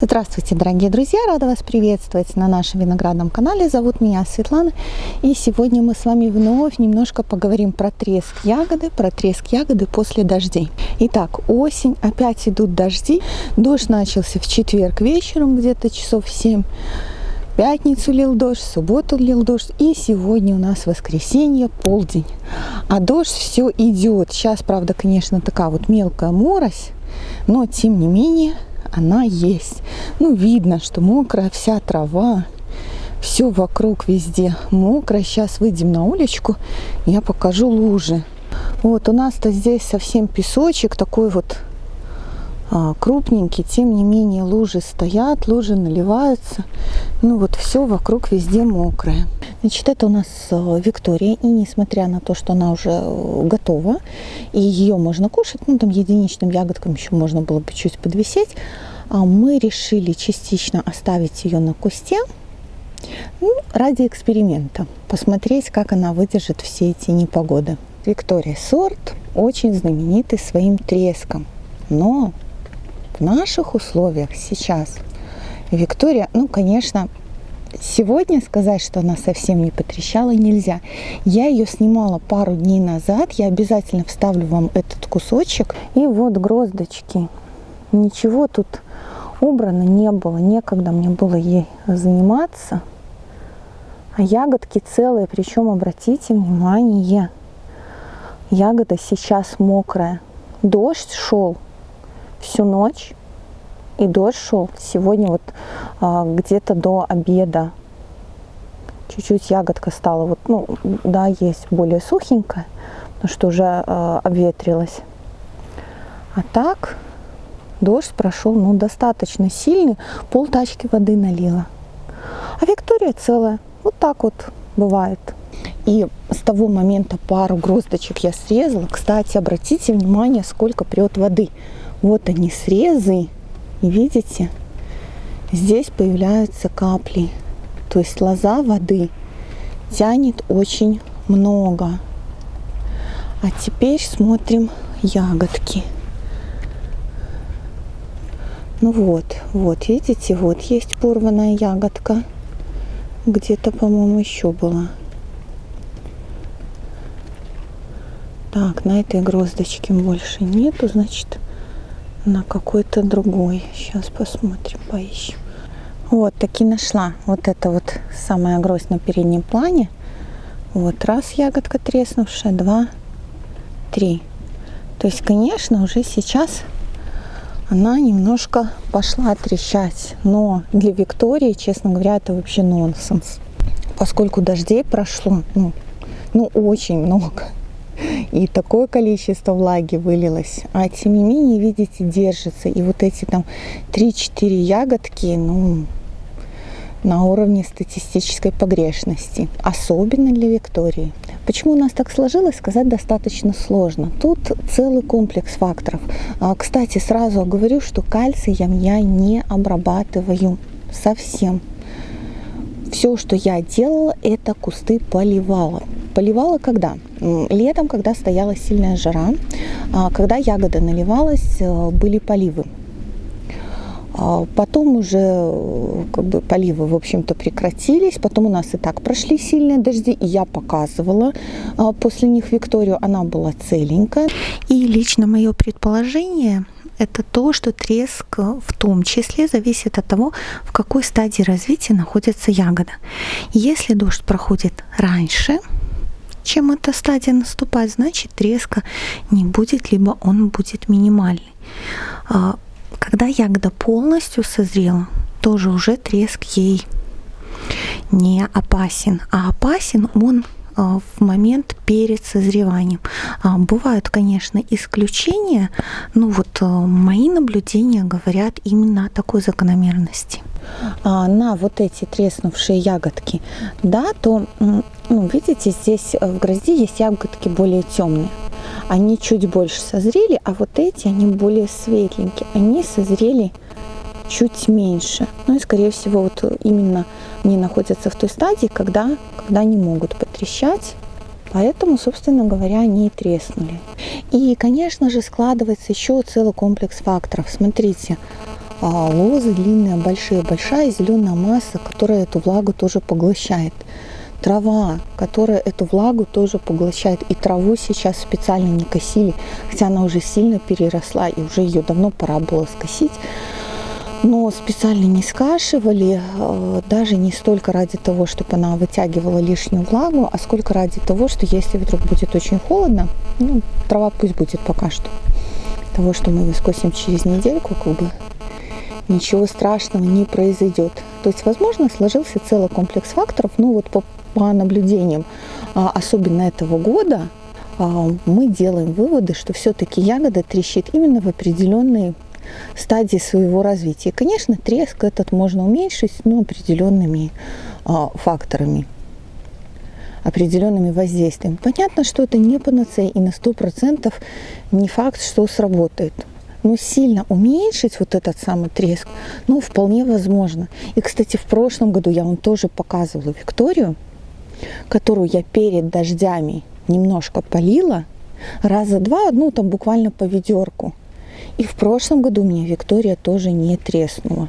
Здравствуйте, дорогие друзья! Рада вас приветствовать на нашем виноградном канале. Зовут меня Светлана. И сегодня мы с вами вновь немножко поговорим про треск ягоды, про треск ягоды после дождей. Итак, осень, опять идут дожди. Дождь начался в четверг вечером, где-то часов 7. В пятницу лил дождь, в субботу лил дождь. И сегодня у нас воскресенье, полдень. А дождь все идет. Сейчас, правда, конечно, такая вот мелкая морось. Но, тем не менее, она есть. Ну, видно, что мокрая вся трава, все вокруг везде мокро. Сейчас выйдем на уличку, я покажу лужи. Вот у нас-то здесь совсем песочек, такой вот а, крупненький, тем не менее лужи стоят, лужи наливаются. Ну вот все вокруг везде мокрое. Значит, это у нас а, Виктория, и несмотря на то, что она уже э, готова, и ее можно кушать, ну там единичным ягодкам еще можно было бы чуть подвисеть, а мы решили частично оставить ее на кусте, ну, ради эксперимента, посмотреть, как она выдержит все эти непогоды. Виктория сорт очень знаменитый своим треском, но в наших условиях сейчас Виктория, ну, конечно, Сегодня сказать, что она совсем не потрещала, нельзя. Я ее снимала пару дней назад. Я обязательно вставлю вам этот кусочек. И вот гроздочки. Ничего тут убрано не было. Некогда мне было ей заниматься. А ягодки целые. Причем, обратите внимание, ягода сейчас мокрая. Дождь шел всю ночь. И дождь шел сегодня вот где-то до обеда. Чуть-чуть ягодка стала, вот, ну, да, есть более сухенькая, потому что уже а, обветрилась. А так дождь прошел, ну, достаточно сильный, пол тачки воды налила. А Виктория целая, вот так вот бывает. И с того момента пару гроздочек я срезала. Кстати, обратите внимание, сколько прет воды. Вот они срезы, видите, здесь появляются капли. То есть лоза воды тянет очень много. А теперь смотрим ягодки. Ну вот, вот, видите, вот есть порванная ягодка. Где-то, по-моему, еще была. Так, на этой гроздочке больше нету, значит, на какой-то другой. Сейчас посмотрим, поищем. Вот, таки нашла. Вот это вот самая гроздь на переднем плане. Вот раз ягодка треснувшая, два, три. То есть, конечно, уже сейчас она немножко пошла трещать. Но для Виктории, честно говоря, это вообще нонсенс. Поскольку дождей прошло, ну, ну очень много и такое количество влаги вылилось. А тем не менее, видите, держится. И вот эти там 3-4 ягодки, ну, на уровне статистической погрешности, особенно для Виктории. Почему у нас так сложилось, сказать достаточно сложно. Тут целый комплекс факторов. А, кстати, сразу говорю, что кальцием я не обрабатываю совсем. Все, что я делала, это кусты поливала. Поливала когда? Летом, когда стояла сильная жара, а, когда ягода наливалась, э, были поливы. А, потом уже э, как бы, поливы, в общем-то, прекратились. Потом у нас и так прошли сильные дожди, и я показывала а, после них Викторию. Она была целенькая. И лично мое предположение – это то, что треск в том числе зависит от того, в какой стадии развития находится ягода. Если дождь проходит раньше, чем эта стадия наступает, значит треска не будет, либо он будет минимальный. А, когда ягода полностью созрела, тоже уже треск ей не опасен. А опасен он а, в момент перед созреванием. А, бывают, конечно, исключения, но вот мои наблюдения говорят именно о такой закономерности. На вот эти треснувшие ягодки, да, то ну, видите, здесь э, в грозди есть ягодки более темные. Они чуть больше созрели, а вот эти, они более светленькие. Они созрели чуть меньше. Ну и, скорее всего, вот именно они находятся в той стадии, когда, когда они могут потрещать. Поэтому, собственно говоря, они и треснули. И, конечно же, складывается еще целый комплекс факторов. Смотрите, а, лозы длинные, большие, большая зеленая масса, которая эту влагу тоже поглощает. Трава, которая эту влагу тоже поглощает. И траву сейчас специально не косили, хотя она уже сильно переросла и уже ее давно пора было скосить но специально не скашивали, э, даже не столько ради того, чтобы она вытягивала лишнюю влагу, а сколько ради того, что если вдруг будет очень холодно, ну, трава пусть будет пока что. Того, что мы ее скосим через недельку, как бы ничего страшного не произойдет. То есть, возможно, сложился целый комплекс факторов, но вот по, по наблюдениям, а, особенно этого года, а, мы делаем выводы, что все-таки ягода трещит именно в определенные стадии своего развития. Конечно, треск этот можно уменьшить, но определенными а, факторами определенными воздействиями. Понятно, что это не панацея и на 100% не факт, что сработает. Но сильно уменьшить вот этот самый треск, ну, вполне возможно. И, кстати, в прошлом году я вам тоже показывала Викторию, которую я перед дождями немножко полила, раза два, ну, там буквально по ведерку. И в прошлом году у меня Виктория тоже не треснула.